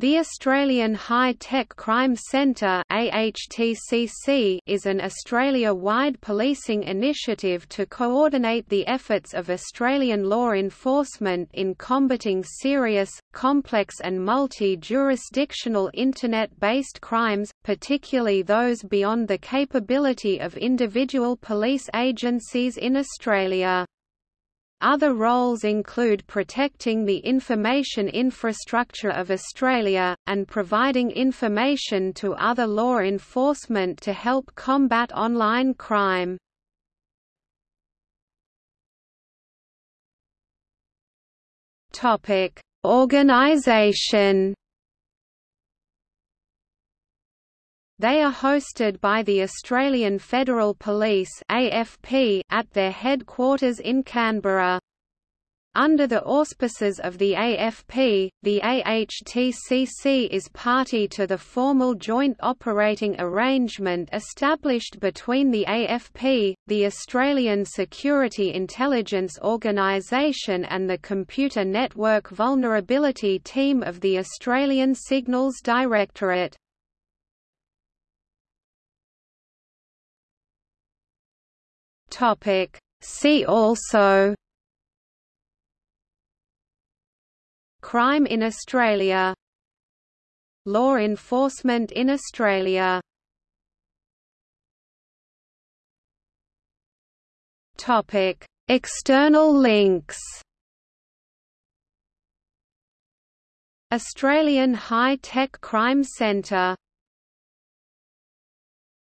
The Australian High Tech Crime Centre is an Australia-wide policing initiative to coordinate the efforts of Australian law enforcement in combating serious, complex and multi-jurisdictional Internet-based crimes, particularly those beyond the capability of individual police agencies in Australia. Other roles include protecting the information infrastructure of Australia, and providing information to other law enforcement to help combat online crime. Organisation They are hosted by the Australian Federal Police (AFP) at their headquarters in Canberra. Under the auspices of the AFP, the AHTCC is party to the formal joint operating arrangement established between the AFP, the Australian Security Intelligence Organisation and the Computer Network Vulnerability Team of the Australian Signals Directorate. Topic. See also Crime in Australia Law enforcement in Australia Topic. External links Australian High Tech Crime Centre